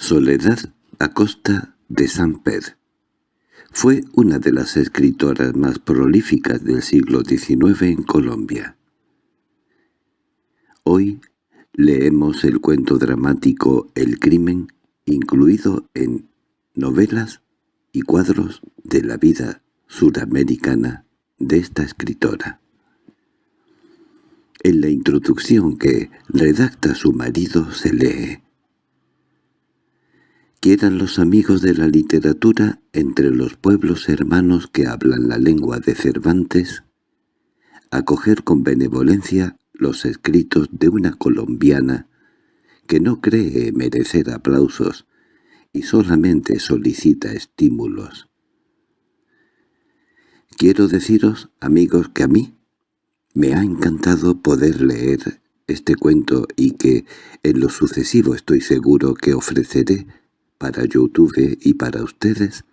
Soledad Acosta de San Pedro fue una de las escritoras más prolíficas del siglo XIX en Colombia. Hoy leemos el cuento dramático El crimen, incluido en novelas y cuadros de la vida suramericana de esta escritora. En la introducción que redacta su marido se lee Quieran los amigos de la literatura entre los pueblos hermanos que hablan la lengua de Cervantes, acoger con benevolencia los escritos de una colombiana que no cree merecer aplausos y solamente solicita estímulos. Quiero deciros, amigos, que a mí me ha encantado poder leer este cuento y que en lo sucesivo estoy seguro que ofreceré para YouTube y para ustedes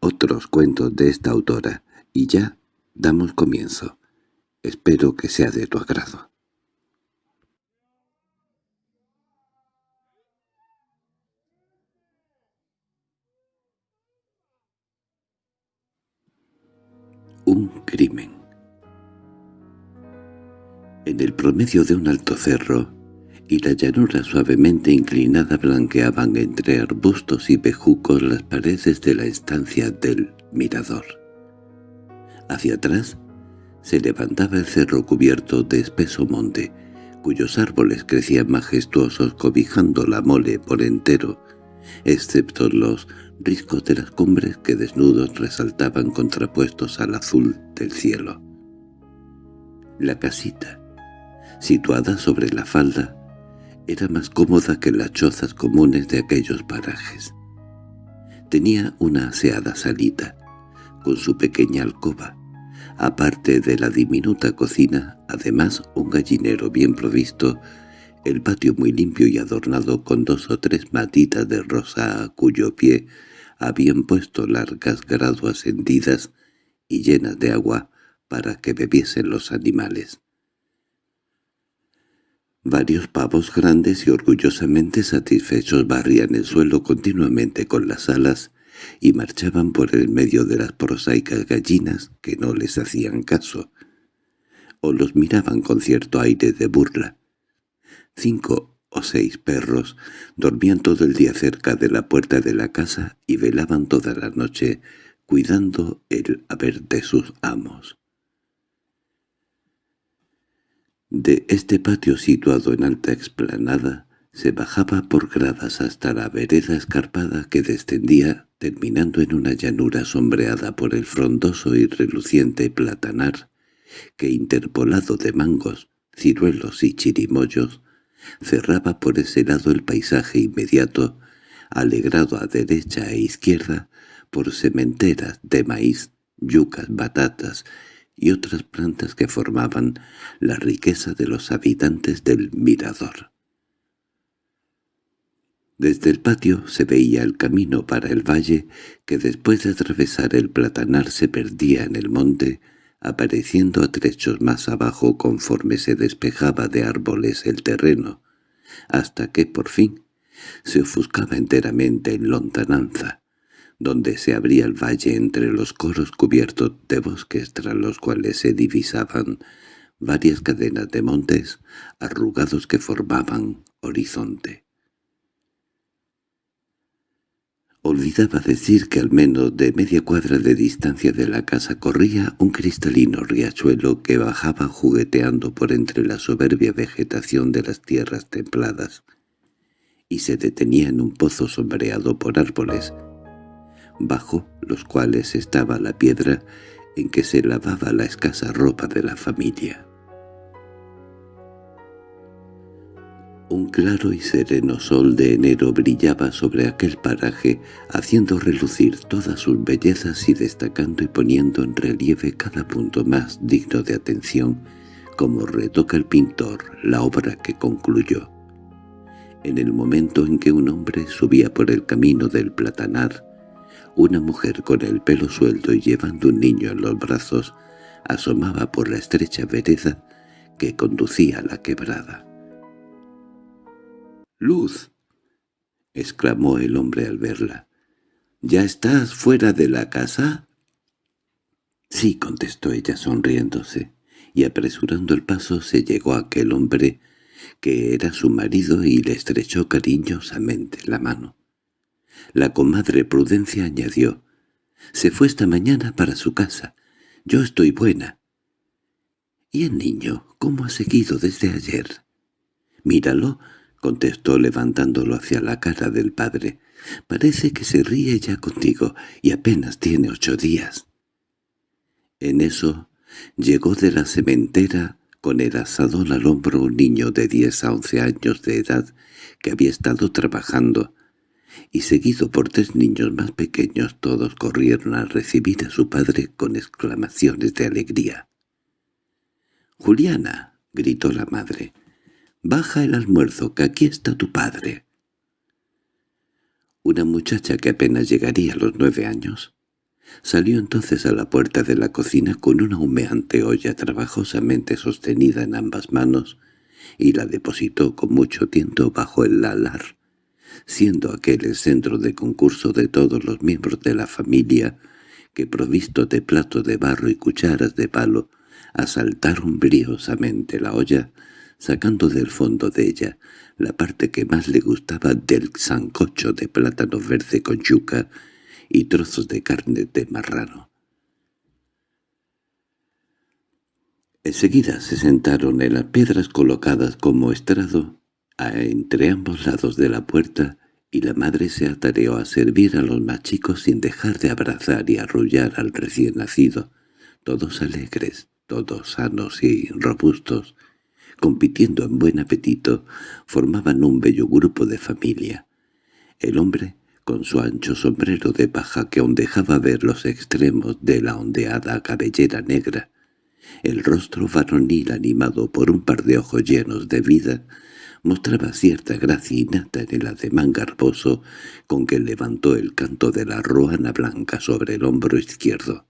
otros cuentos de esta autora, y ya damos comienzo. Espero que sea de tu agrado. Un crimen En el promedio de un alto cerro, y la llanura suavemente inclinada blanqueaban entre arbustos y bejucos las paredes de la estancia del mirador. Hacia atrás se levantaba el cerro cubierto de espeso monte, cuyos árboles crecían majestuosos cobijando la mole por entero, excepto los riscos de las cumbres que desnudos resaltaban contrapuestos al azul del cielo. La casita, situada sobre la falda, era más cómoda que las chozas comunes de aquellos parajes. Tenía una aseada salita, con su pequeña alcoba, aparte de la diminuta cocina, además un gallinero bien provisto, el patio muy limpio y adornado con dos o tres matitas de rosa a cuyo pie habían puesto largas graduas hendidas y llenas de agua para que bebiesen los animales. Varios pavos grandes y orgullosamente satisfechos barrían el suelo continuamente con las alas y marchaban por el medio de las prosaicas gallinas que no les hacían caso, o los miraban con cierto aire de burla. Cinco o seis perros dormían todo el día cerca de la puerta de la casa y velaban toda la noche cuidando el haber de sus amos. De este patio situado en alta explanada se bajaba por gradas hasta la vereda escarpada que descendía, terminando en una llanura sombreada por el frondoso y reluciente platanar, que interpolado de mangos, ciruelos y chirimoyos, cerraba por ese lado el paisaje inmediato, alegrado a derecha e izquierda por sementeras de maíz, yucas, batatas y otras plantas que formaban la riqueza de los habitantes del mirador. Desde el patio se veía el camino para el valle que después de atravesar el platanar se perdía en el monte, apareciendo a trechos más abajo conforme se despejaba de árboles el terreno, hasta que por fin se ofuscaba enteramente en lontananza donde se abría el valle entre los coros cubiertos de bosques tras los cuales se divisaban varias cadenas de montes arrugados que formaban horizonte. Olvidaba decir que al menos de media cuadra de distancia de la casa corría un cristalino riachuelo que bajaba jugueteando por entre la soberbia vegetación de las tierras templadas, y se detenía en un pozo sombreado por árboles bajo los cuales estaba la piedra en que se lavaba la escasa ropa de la familia. Un claro y sereno sol de enero brillaba sobre aquel paraje, haciendo relucir todas sus bellezas y destacando y poniendo en relieve cada punto más digno de atención, como retoca el pintor la obra que concluyó. En el momento en que un hombre subía por el camino del platanar, una mujer con el pelo suelto y llevando un niño en los brazos asomaba por la estrecha vereda que conducía a la quebrada. —¡Luz! —exclamó el hombre al verla. —¿Ya estás fuera de la casa? —Sí —contestó ella sonriéndose, y apresurando el paso se llegó a aquel hombre que era su marido y le estrechó cariñosamente la mano. La comadre Prudencia añadió, «Se fue esta mañana para su casa. Yo estoy buena». «¿Y el niño cómo ha seguido desde ayer?» «Míralo», contestó levantándolo hacia la cara del padre. «Parece que se ríe ya contigo y apenas tiene ocho días». En eso llegó de la cementera con el asadón al hombro un niño de diez a once años de edad que había estado trabajando, y seguido por tres niños más pequeños todos corrieron a recibir a su padre con exclamaciones de alegría. «¡Juliana!» —gritó la madre. «Baja el almuerzo, que aquí está tu padre». Una muchacha que apenas llegaría a los nueve años Salió entonces a la puerta de la cocina con una humeante olla trabajosamente sostenida en ambas manos y la depositó con mucho tiento bajo el alar, siendo aquel el centro de concurso de todos los miembros de la familia que, provisto de plato de barro y cucharas de palo, asaltaron briosamente la olla, sacando del fondo de ella la parte que más le gustaba del sancocho de plátano verde con yuca y trozos de carne de marrano. Enseguida se sentaron en las piedras colocadas como estrado entre ambos lados de la puerta y la madre se atareó a servir a los más chicos sin dejar de abrazar y arrullar al recién nacido, todos alegres, todos sanos y robustos, compitiendo en buen apetito, formaban un bello grupo de familia. El hombre con su ancho sombrero de paja que aún dejaba ver los extremos de la ondeada cabellera negra, el rostro varonil animado por un par de ojos llenos de vida, mostraba cierta gracia innata en el ademán garboso con que levantó el canto de la ruana blanca sobre el hombro izquierdo.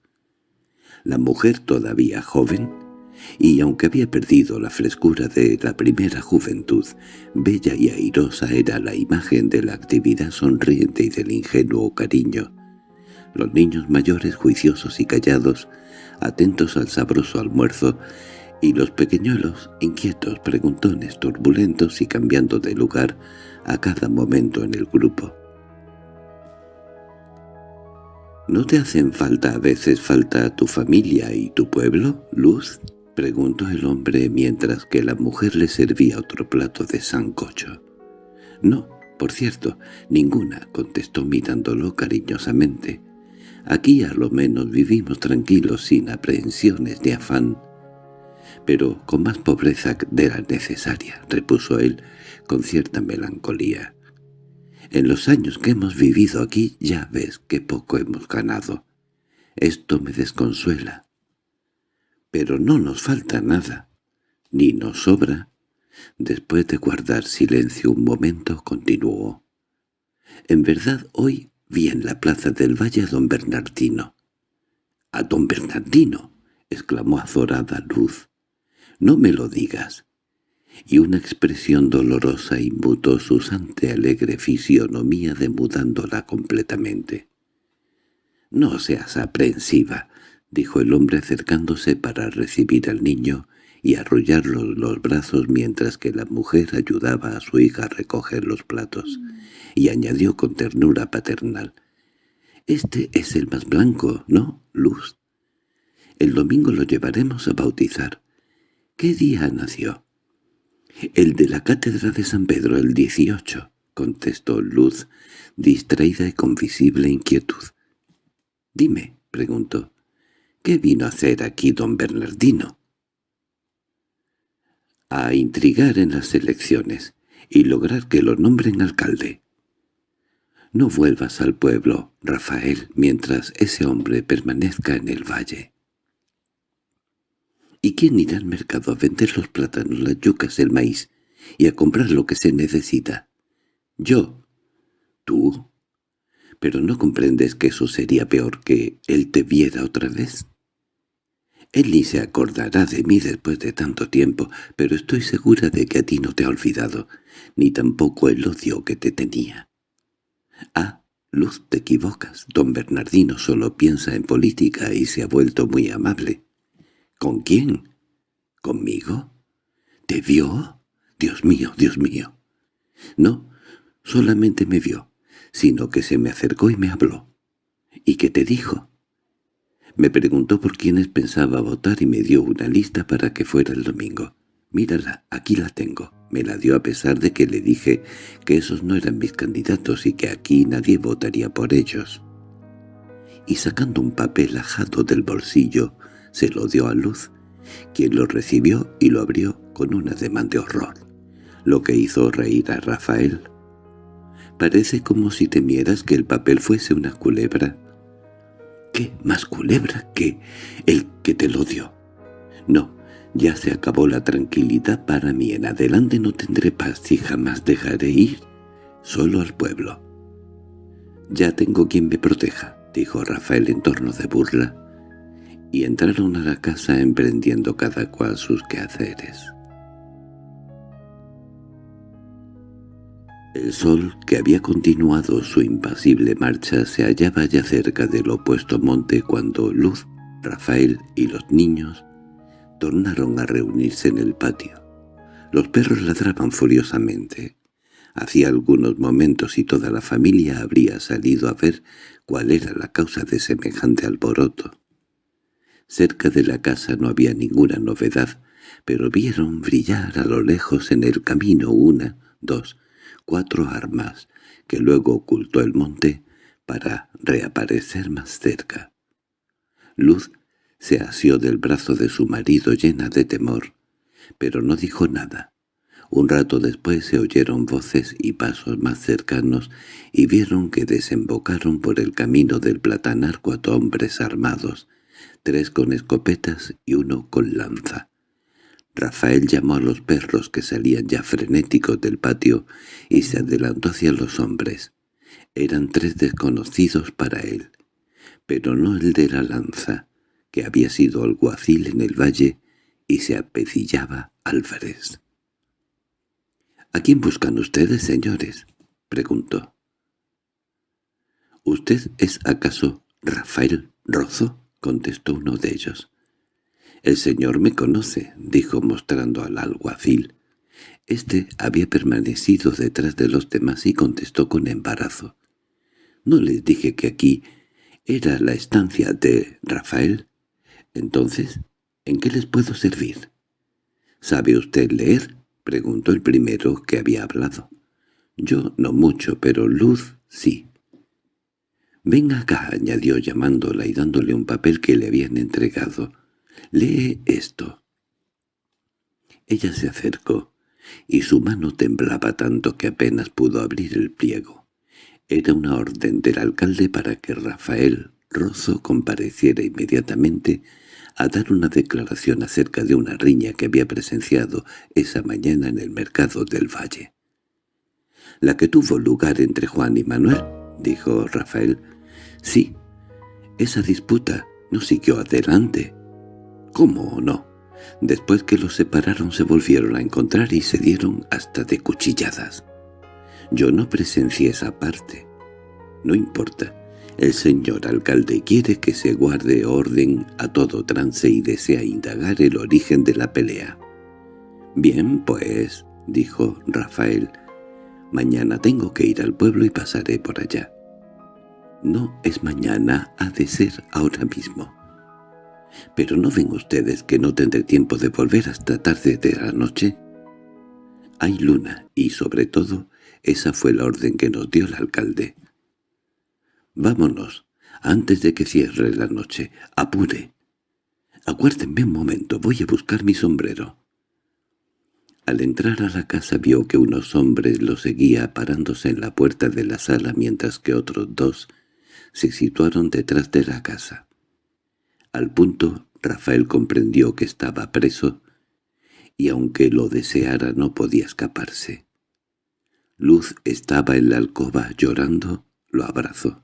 La mujer todavía joven, y aunque había perdido la frescura de la primera juventud, bella y airosa era la imagen de la actividad sonriente y del ingenuo cariño. Los niños mayores juiciosos y callados, atentos al sabroso almuerzo, y los pequeñuelos inquietos, preguntones, turbulentos y cambiando de lugar a cada momento en el grupo. ¿No te hacen falta a veces falta tu familia y tu pueblo, Luz? —preguntó el hombre mientras que la mujer le servía otro plato de sancocho. —No, por cierto, ninguna —contestó mirándolo cariñosamente. —Aquí a lo menos vivimos tranquilos sin aprehensiones ni afán. —Pero con más pobreza de la necesaria —repuso él con cierta melancolía. —En los años que hemos vivido aquí ya ves que poco hemos ganado. Esto me desconsuela. Pero no nos falta nada, ni nos sobra. Después de guardar silencio un momento, continuó. En verdad hoy vi en la plaza del valle a don Bernardino. —¿A don Bernardino? —exclamó azorada Luz. —No me lo digas. Y una expresión dolorosa inmutó su sante alegre fisionomía demudándola completamente. —No seas aprensiva —dijo el hombre acercándose para recibir al niño y arrullarlo los brazos mientras que la mujer ayudaba a su hija a recoger los platos, y añadió con ternura paternal, «Este es el más blanco, ¿no, Luz? El domingo lo llevaremos a bautizar. ¿Qué día nació?» «El de la cátedra de San Pedro, el 18», contestó Luz, distraída y con visible inquietud. «Dime», preguntó, ¿Qué vino a hacer aquí don Bernardino? A intrigar en las elecciones y lograr que lo nombren alcalde. No vuelvas al pueblo, Rafael, mientras ese hombre permanezca en el valle. ¿Y quién irá al mercado a vender los plátanos, las yucas, el maíz y a comprar lo que se necesita? Yo. ¿Tú? ¿Pero no comprendes que eso sería peor que él te viera otra vez? Él ni se acordará de mí después de tanto tiempo, pero estoy segura de que a ti no te ha olvidado, ni tampoco el odio que te tenía. —Ah, Luz, te equivocas. Don Bernardino solo piensa en política y se ha vuelto muy amable. —¿Con quién? —¿Conmigo? ¿Te vio? Dios mío, Dios mío. No, solamente me vio, sino que se me acercó y me habló. ¿Y qué te dijo? Me preguntó por quiénes pensaba votar y me dio una lista para que fuera el domingo. Mírala, aquí la tengo. Me la dio a pesar de que le dije que esos no eran mis candidatos y que aquí nadie votaría por ellos. Y sacando un papel ajado del bolsillo, se lo dio a Luz, quien lo recibió y lo abrió con un ademán de horror, lo que hizo reír a Rafael. Parece como si temieras que el papel fuese una culebra. ¿Qué más culebra que el que te lo dio? No, ya se acabó la tranquilidad para mí. En adelante no tendré paz y jamás dejaré ir solo al pueblo. «Ya tengo quien me proteja», dijo Rafael en torno de burla, y entraron a la casa emprendiendo cada cual sus quehaceres. El sol, que había continuado su impasible marcha, se hallaba ya cerca del opuesto monte cuando Luz, Rafael y los niños tornaron a reunirse en el patio. Los perros ladraban furiosamente. Hacía algunos momentos y toda la familia habría salido a ver cuál era la causa de semejante alboroto. Cerca de la casa no había ninguna novedad, pero vieron brillar a lo lejos en el camino una, dos, cuatro armas, que luego ocultó el monte para reaparecer más cerca. Luz se asió del brazo de su marido llena de temor, pero no dijo nada. Un rato después se oyeron voces y pasos más cercanos y vieron que desembocaron por el camino del platanar cuatro hombres armados, tres con escopetas y uno con lanza. Rafael llamó a los perros que salían ya frenéticos del patio y se adelantó hacia los hombres. Eran tres desconocidos para él, pero no el de la lanza, que había sido alguacil en el valle y se apecillaba Álvarez. —¿A quién buscan ustedes, señores? —preguntó. —¿Usted es acaso Rafael Rozo? —contestó uno de ellos. —El señor me conoce —dijo mostrando al alguacil. Este había permanecido detrás de los demás y contestó con embarazo. —¿No les dije que aquí era la estancia de Rafael? Entonces, ¿en qué les puedo servir? —¿Sabe usted leer? —preguntó el primero que había hablado. Yo no mucho, pero Luz sí. —Ven acá —añadió llamándola y dándole un papel que le habían entregado. —Lee esto. Ella se acercó, y su mano temblaba tanto que apenas pudo abrir el pliego. Era una orden del alcalde para que Rafael Rozo compareciera inmediatamente a dar una declaración acerca de una riña que había presenciado esa mañana en el mercado del valle. «¿La que tuvo lugar entre Juan y Manuel?» dijo Rafael. «Sí, esa disputa no siguió adelante». «¿Cómo no?» Después que los separaron se volvieron a encontrar y se dieron hasta de cuchilladas. Yo no presencié esa parte. No importa. El señor alcalde quiere que se guarde orden a todo trance y desea indagar el origen de la pelea. «Bien, pues», dijo Rafael, «mañana tengo que ir al pueblo y pasaré por allá». «No es mañana, ha de ser ahora mismo». «¿Pero no ven ustedes que no tendré tiempo de volver hasta tarde de la noche?» «Hay luna, y sobre todo, esa fue la orden que nos dio el alcalde». —Vámonos, antes de que cierre la noche. Apure. Aguárdenme un momento, voy a buscar mi sombrero. Al entrar a la casa vio que unos hombres lo seguía parándose en la puerta de la sala mientras que otros dos se situaron detrás de la casa. Al punto Rafael comprendió que estaba preso y aunque lo deseara no podía escaparse. Luz estaba en la alcoba llorando, lo abrazó.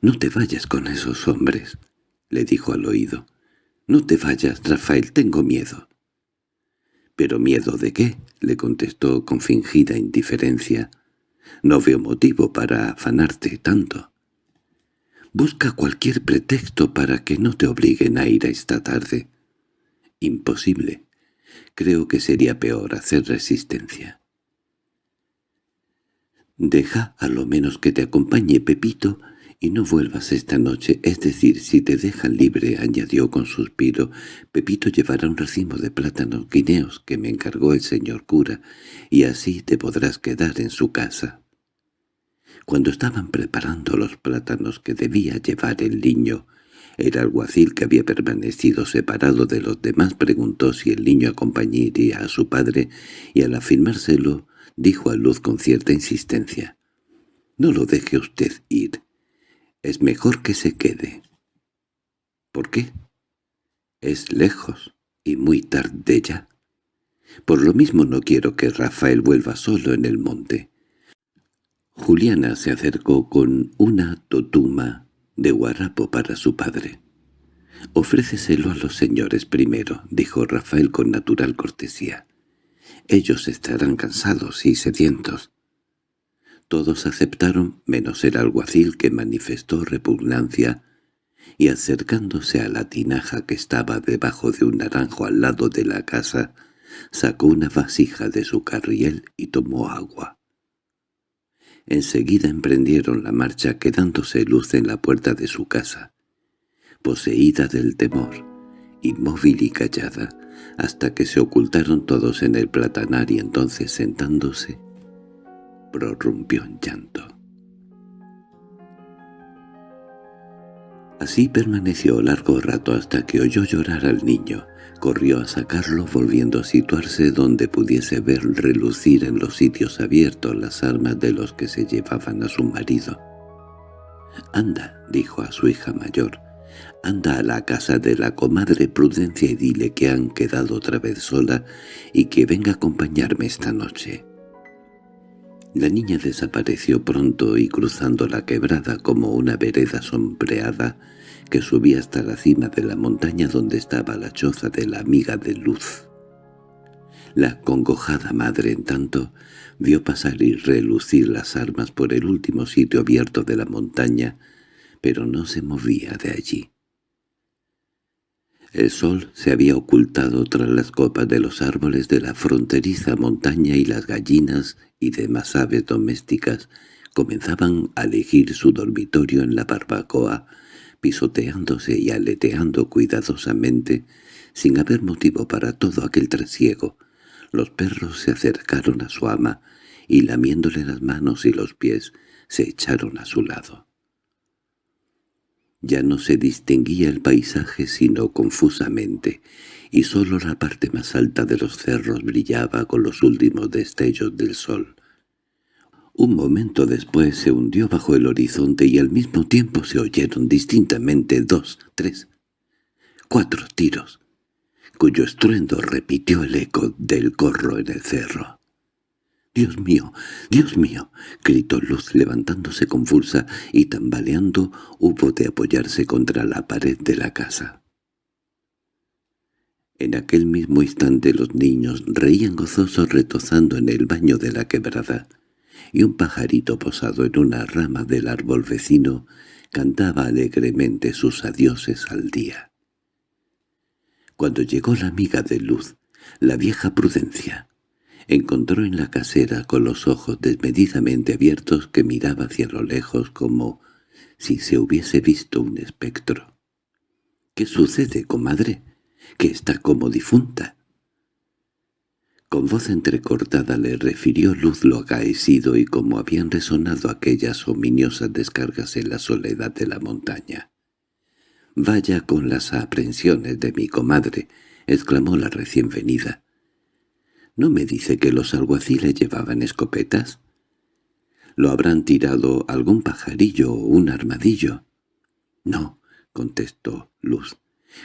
«No te vayas con esos hombres», le dijo al oído. «No te vayas, Rafael, tengo miedo». «¿Pero miedo de qué?» le contestó con fingida indiferencia. No veo motivo para afanarte tanto. Busca cualquier pretexto para que no te obliguen a ir a esta tarde. Imposible. Creo que sería peor hacer resistencia. Deja a lo menos que te acompañe Pepito y no vuelvas esta noche, es decir, si te dejan libre, añadió con suspiro, Pepito llevará un racimo de plátanos guineos que me encargó el señor cura, y así te podrás quedar en su casa. Cuando estaban preparando los plátanos que debía llevar el niño, el alguacil que había permanecido separado de los demás preguntó si el niño acompañaría a su padre y al afirmárselo dijo a Luz con cierta insistencia. «No lo deje usted ir. Es mejor que se quede». «¿Por qué?» «Es lejos y muy tarde ya. Por lo mismo no quiero que Rafael vuelva solo en el monte». Juliana se acercó con una totuma de guarapo para su padre. «Ofréceselo a los señores primero», dijo Rafael con natural cortesía. «Ellos estarán cansados y sedientos». Todos aceptaron, menos el alguacil que manifestó repugnancia, y acercándose a la tinaja que estaba debajo de un naranjo al lado de la casa, sacó una vasija de su carriel y tomó agua. Enseguida emprendieron la marcha quedándose luz en la puerta de su casa, poseída del temor, inmóvil y callada, hasta que se ocultaron todos en el platanar y entonces sentándose, prorrumpió en llanto. Así permaneció largo rato hasta que oyó llorar al niño, Corrió a sacarlo volviendo a situarse donde pudiese ver relucir en los sitios abiertos las armas de los que se llevaban a su marido. «Anda», dijo a su hija mayor, «anda a la casa de la comadre Prudencia y dile que han quedado otra vez sola y que venga a acompañarme esta noche». La niña desapareció pronto y cruzando la quebrada como una vereda sombreada, que subía hasta la cima de la montaña donde estaba la choza de la amiga de Luz. La congojada madre, en tanto, vio pasar y relucir las armas por el último sitio abierto de la montaña, pero no se movía de allí. El sol se había ocultado tras las copas de los árboles de la fronteriza montaña y las gallinas y demás aves domésticas comenzaban a elegir su dormitorio en la barbacoa, pisoteándose y aleteando cuidadosamente, sin haber motivo para todo aquel trasiego. Los perros se acercaron a su ama, y lamiéndole las manos y los pies, se echaron a su lado. Ya no se distinguía el paisaje sino confusamente, y sólo la parte más alta de los cerros brillaba con los últimos destellos del sol. Un momento después se hundió bajo el horizonte y al mismo tiempo se oyeron distintamente dos, tres, cuatro tiros, cuyo estruendo repitió el eco del corro en el cerro. «¡Dios mío! ¡Dios mío!» gritó Luz levantándose convulsa y tambaleando hubo de apoyarse contra la pared de la casa. En aquel mismo instante los niños reían gozosos retozando en el baño de la quebrada y un pajarito posado en una rama del árbol vecino cantaba alegremente sus adioses al día. Cuando llegó la amiga de Luz, la vieja Prudencia, encontró en la casera con los ojos desmedidamente abiertos que miraba hacia lo lejos como si se hubiese visto un espectro. —¿Qué sucede, comadre? —Que está como difunta. Con voz entrecortada le refirió Luz lo acaecido y cómo habían resonado aquellas ominiosas descargas en la soledad de la montaña. «Vaya con las aprensiones de mi comadre», exclamó la recién venida. «¿No me dice que los alguaciles llevaban escopetas?» «¿Lo habrán tirado algún pajarillo o un armadillo?» «No», contestó Luz.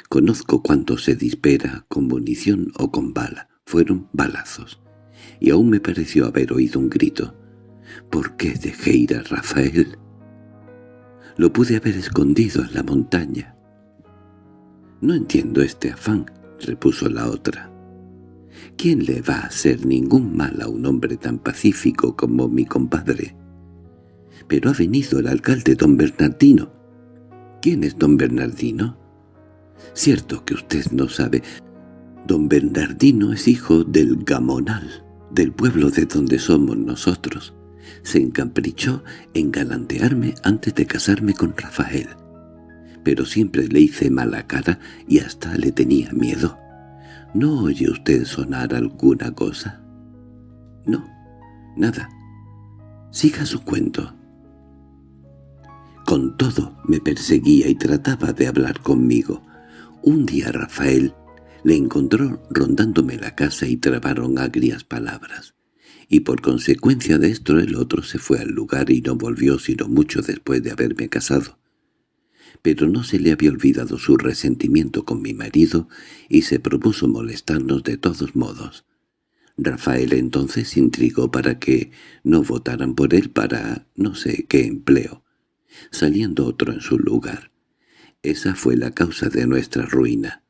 «Conozco cuánto se dispera con munición o con bala fueron balazos, y aún me pareció haber oído un grito. ¿Por qué dejé ir a Rafael? Lo pude haber escondido en la montaña. —No entiendo este afán —repuso la otra. ¿Quién le va a hacer ningún mal a un hombre tan pacífico como mi compadre? Pero ha venido el alcalde don Bernardino. ¿Quién es don Bernardino? Cierto que usted no sabe. Don Bernardino es hijo del Gamonal, del pueblo de donde somos nosotros. Se encaprichó en galantearme antes de casarme con Rafael. Pero siempre le hice mala cara y hasta le tenía miedo. ¿No oye usted sonar alguna cosa? No, nada. Siga su cuento. Con todo me perseguía y trataba de hablar conmigo. Un día Rafael le encontró rondándome la casa y trabaron agrias palabras. Y por consecuencia de esto el otro se fue al lugar y no volvió sino mucho después de haberme casado pero no se le había olvidado su resentimiento con mi marido y se propuso molestarnos de todos modos. Rafael entonces intrigó para que no votaran por él para no sé qué empleo, saliendo otro en su lugar. Esa fue la causa de nuestra ruina.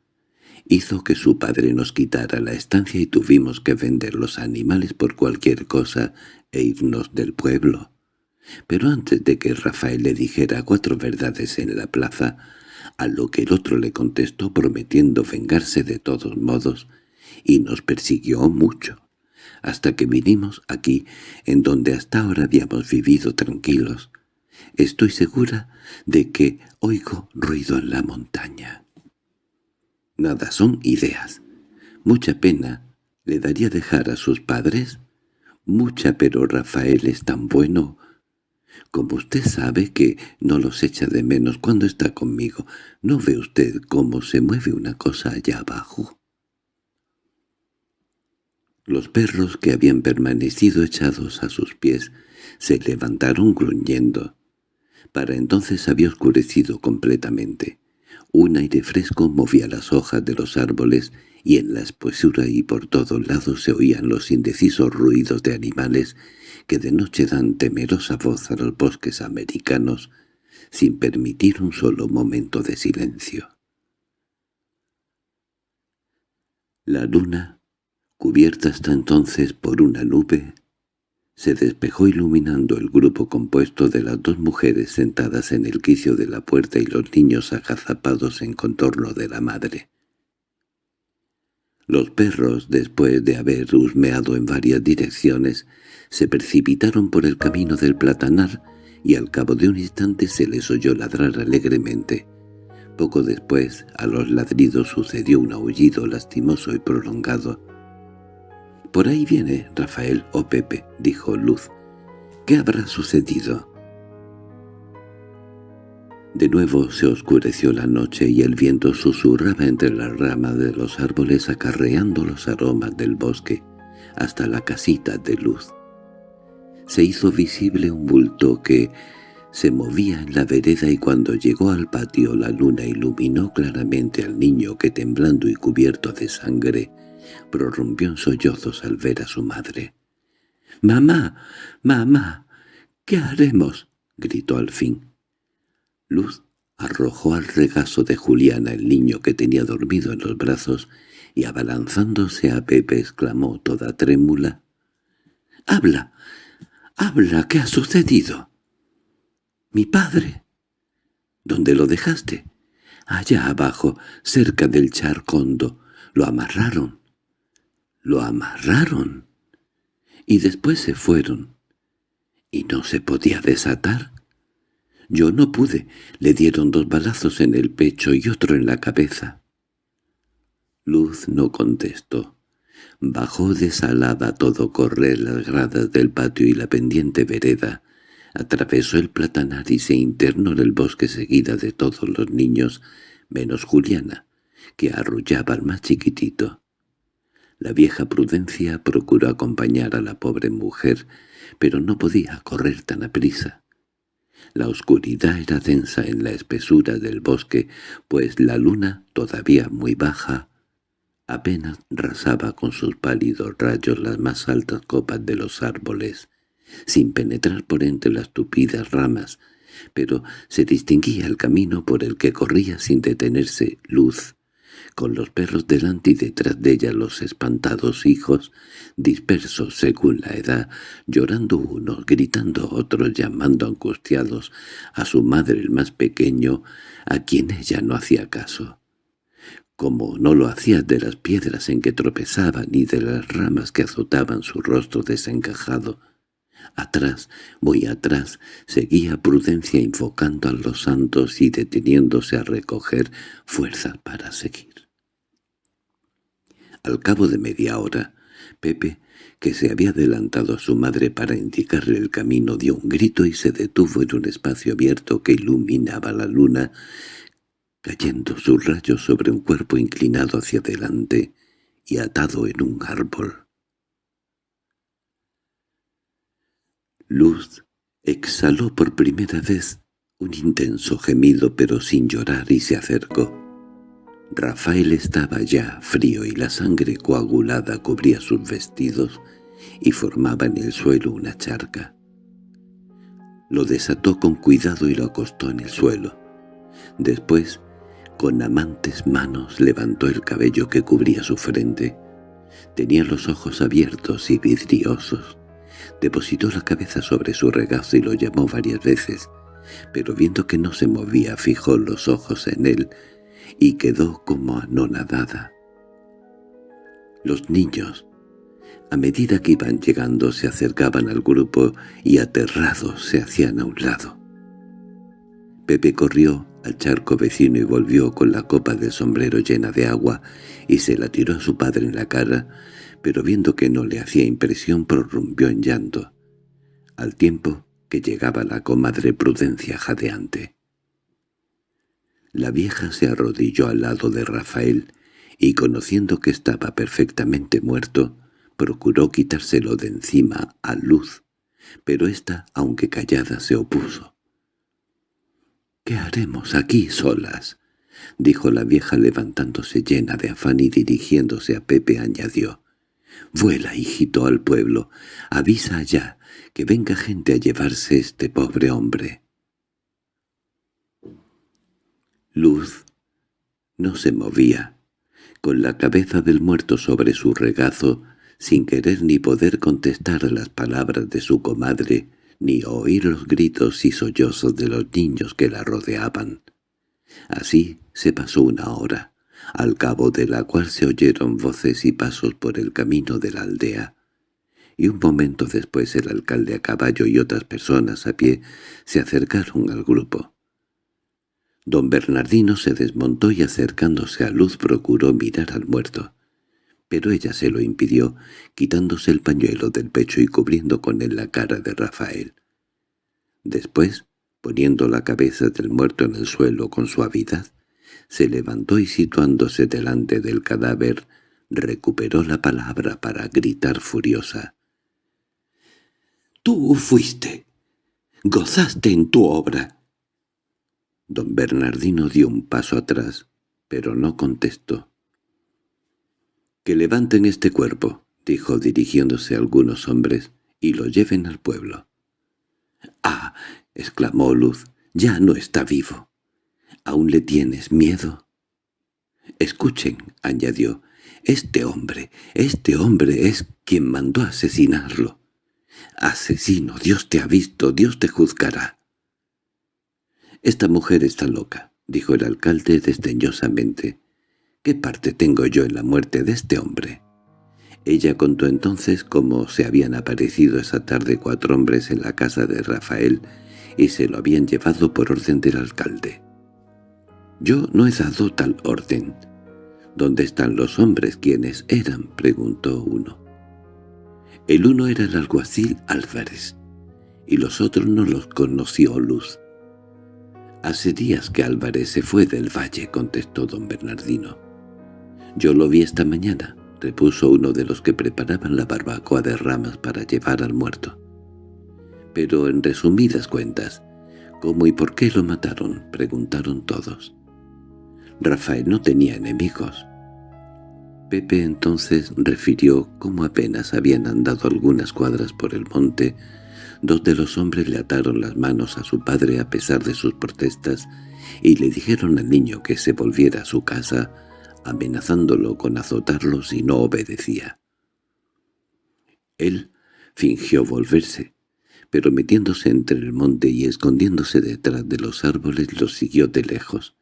Hizo que su padre nos quitara la estancia y tuvimos que vender los animales por cualquier cosa e irnos del pueblo. Pero antes de que Rafael le dijera cuatro verdades en la plaza, a lo que el otro le contestó prometiendo vengarse de todos modos, y nos persiguió mucho, hasta que vinimos aquí, en donde hasta ahora habíamos vivido tranquilos. Estoy segura de que oigo ruido en la montaña. Nada, son ideas. Mucha pena le daría dejar a sus padres. Mucha, pero Rafael es tan bueno como usted sabe que no los echa de menos cuando está conmigo, ¿no ve usted cómo se mueve una cosa allá abajo? Los perros que habían permanecido echados a sus pies se levantaron gruñendo. Para entonces había oscurecido completamente. Un aire fresco movía las hojas de los árboles y en la espesura y por todos lados se oían los indecisos ruidos de animales que de noche dan temerosa voz a los bosques americanos sin permitir un solo momento de silencio. La luna, cubierta hasta entonces por una nube, se despejó iluminando el grupo compuesto de las dos mujeres sentadas en el quicio de la puerta y los niños agazapados en contorno de la madre. Los perros, después de haber husmeado en varias direcciones, se precipitaron por el camino del platanar y al cabo de un instante se les oyó ladrar alegremente. Poco después, a los ladridos sucedió un aullido lastimoso y prolongado. «Por ahí viene Rafael o Pepe», dijo Luz. «¿Qué habrá sucedido?» De nuevo se oscureció la noche y el viento susurraba entre las ramas de los árboles acarreando los aromas del bosque hasta la casita de luz se hizo visible un bulto que se movía en la vereda y cuando llegó al patio la luna iluminó claramente al niño que temblando y cubierto de sangre prorrumpió en sollozos al ver a su madre. —¡Mamá! ¡Mamá! ¿Qué haremos? —gritó al fin. Luz arrojó al regazo de Juliana el niño que tenía dormido en los brazos y abalanzándose a Pepe exclamó toda trémula. —¡Habla! —Habla, ¿qué ha sucedido? —Mi padre. —¿Dónde lo dejaste? —Allá abajo, cerca del charcondo. Lo amarraron. —¿Lo amarraron? Y después se fueron. ¿Y no se podía desatar? Yo no pude. Le dieron dos balazos en el pecho y otro en la cabeza. Luz no contestó. Bajó desalada todo correr las gradas del patio y la pendiente vereda. Atravesó el platanar y se internó en el bosque seguida de todos los niños, menos Juliana, que arrullaba al más chiquitito. La vieja Prudencia procuró acompañar a la pobre mujer, pero no podía correr tan aprisa. La oscuridad era densa en la espesura del bosque, pues la luna, todavía muy baja, apenas rasaba con sus pálidos rayos las más altas copas de los árboles, sin penetrar por entre las tupidas ramas, pero se distinguía el camino por el que corría sin detenerse luz, con los perros delante y detrás de ella los espantados hijos, dispersos según la edad, llorando unos, gritando otros, llamando angustiados a su madre el más pequeño, a quien ella no hacía caso. Como no lo hacía de las piedras en que tropezaban ni de las ramas que azotaban su rostro desencajado, Atrás, muy atrás, seguía Prudencia invocando a los santos y deteniéndose a recoger fuerzas para seguir. Al cabo de media hora, Pepe, que se había adelantado a su madre para indicarle el camino, dio un grito y se detuvo en un espacio abierto que iluminaba la luna, cayendo sus rayos sobre un cuerpo inclinado hacia adelante y atado en un árbol. Luz exhaló por primera vez un intenso gemido pero sin llorar y se acercó. Rafael estaba ya frío y la sangre coagulada cubría sus vestidos y formaba en el suelo una charca. Lo desató con cuidado y lo acostó en el suelo. Después, con amantes manos, levantó el cabello que cubría su frente. Tenía los ojos abiertos y vidriosos. Depositó la cabeza sobre su regazo y lo llamó varias veces, pero viendo que no se movía fijó los ojos en él y quedó como anonadada. Los niños, a medida que iban llegando, se acercaban al grupo y aterrados se hacían a un lado. Pepe corrió al charco vecino y volvió con la copa del sombrero llena de agua y se la tiró a su padre en la cara, pero viendo que no le hacía impresión prorrumpió en llanto, al tiempo que llegaba la comadre Prudencia jadeante. La vieja se arrodilló al lado de Rafael y, conociendo que estaba perfectamente muerto, procuró quitárselo de encima a Luz, pero ésta, aunque callada, se opuso. —¿Qué haremos aquí solas? —dijo la vieja levantándose llena de afán y dirigiéndose a Pepe añadió. Vuela, hijito, al pueblo. Avisa allá, que venga gente a llevarse este pobre hombre. Luz no se movía, con la cabeza del muerto sobre su regazo, sin querer ni poder contestar las palabras de su comadre, ni oír los gritos y sollozos de los niños que la rodeaban. Así se pasó una hora al cabo de la cual se oyeron voces y pasos por el camino de la aldea, y un momento después el alcalde a caballo y otras personas a pie se acercaron al grupo. Don Bernardino se desmontó y acercándose a Luz procuró mirar al muerto, pero ella se lo impidió, quitándose el pañuelo del pecho y cubriendo con él la cara de Rafael. Después, poniendo la cabeza del muerto en el suelo con suavidad, se levantó y situándose delante del cadáver, recuperó la palabra para gritar furiosa. —¡Tú fuiste! ¡Gozaste en tu obra! Don Bernardino dio un paso atrás, pero no contestó. —Que levanten este cuerpo —dijo dirigiéndose a algunos hombres— y lo lleven al pueblo. —¡Ah! —exclamó Luz—, ya no está vivo. ¿Aún le tienes miedo? Escuchen, añadió, este hombre, este hombre es quien mandó asesinarlo. Asesino, Dios te ha visto, Dios te juzgará. Esta mujer está loca, dijo el alcalde desdeñosamente. ¿Qué parte tengo yo en la muerte de este hombre? Ella contó entonces cómo se habían aparecido esa tarde cuatro hombres en la casa de Rafael y se lo habían llevado por orden del alcalde. «Yo no he dado tal orden». «¿Dónde están los hombres? ¿Quiénes eran?» preguntó uno. El uno era el alguacil Álvarez, y los otros no los conoció Luz. «Hace días que Álvarez se fue del valle», contestó don Bernardino. «Yo lo vi esta mañana», repuso uno de los que preparaban la barbacoa de ramas para llevar al muerto. «Pero en resumidas cuentas, ¿cómo y por qué lo mataron?» preguntaron todos. Rafael no tenía enemigos. Pepe entonces refirió cómo apenas habían andado algunas cuadras por el monte, dos de los hombres le ataron las manos a su padre a pesar de sus protestas y le dijeron al niño que se volviera a su casa, amenazándolo con azotarlo si no obedecía. Él fingió volverse, pero metiéndose entre el monte y escondiéndose detrás de los árboles los siguió de lejos.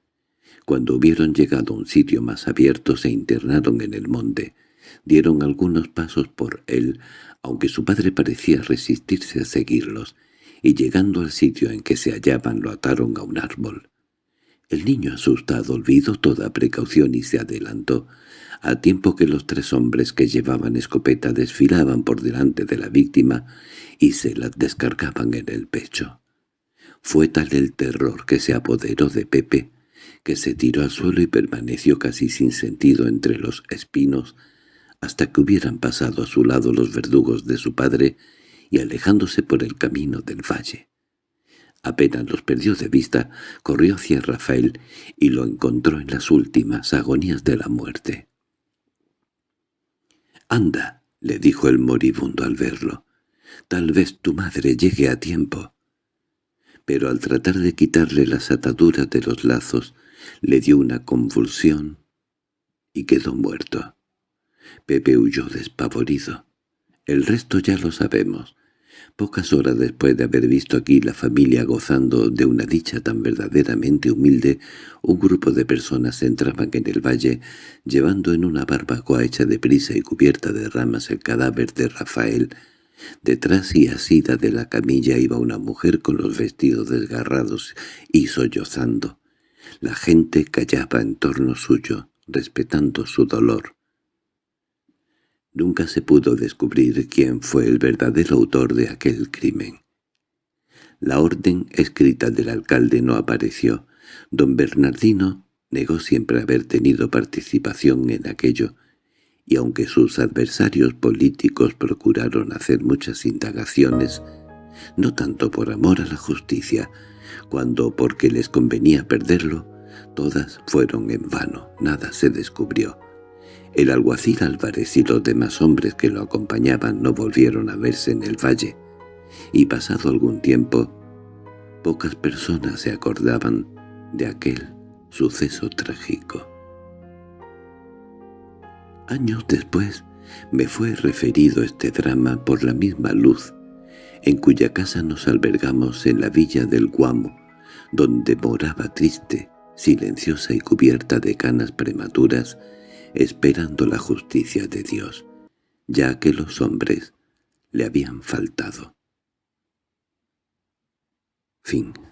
Cuando hubieron llegado a un sitio más abierto se internaron en el monte, dieron algunos pasos por él, aunque su padre parecía resistirse a seguirlos, y llegando al sitio en que se hallaban lo ataron a un árbol. El niño asustado olvidó toda precaución y se adelantó, a tiempo que los tres hombres que llevaban escopeta desfilaban por delante de la víctima y se la descargaban en el pecho. Fue tal el terror que se apoderó de Pepe, que se tiró al suelo y permaneció casi sin sentido entre los espinos, hasta que hubieran pasado a su lado los verdugos de su padre y alejándose por el camino del valle. Apenas los perdió de vista, corrió hacia Rafael y lo encontró en las últimas agonías de la muerte. «Anda», le dijo el moribundo al verlo, «tal vez tu madre llegue a tiempo». Pero al tratar de quitarle las ataduras de los lazos, le dio una convulsión y quedó muerto. Pepe huyó despavorido. El resto ya lo sabemos. Pocas horas después de haber visto aquí la familia gozando de una dicha tan verdaderamente humilde, un grupo de personas entraban en el valle, llevando en una barbacoa hecha de prisa y cubierta de ramas el cadáver de Rafael. Detrás y asida de la camilla iba una mujer con los vestidos desgarrados y sollozando. La gente callaba en torno suyo, respetando su dolor. Nunca se pudo descubrir quién fue el verdadero autor de aquel crimen. La orden escrita del alcalde no apareció. Don Bernardino negó siempre haber tenido participación en aquello, y aunque sus adversarios políticos procuraron hacer muchas indagaciones, no tanto por amor a la justicia, cuando porque les convenía perderlo, todas fueron en vano, nada se descubrió. El alguacil Álvarez y los demás hombres que lo acompañaban no volvieron a verse en el valle, y pasado algún tiempo, pocas personas se acordaban de aquel suceso trágico. Años después me fue referido este drama por la misma luz, en cuya casa nos albergamos en la villa del Guamo, donde moraba triste, silenciosa y cubierta de canas prematuras, esperando la justicia de Dios, ya que los hombres le habían faltado. Fin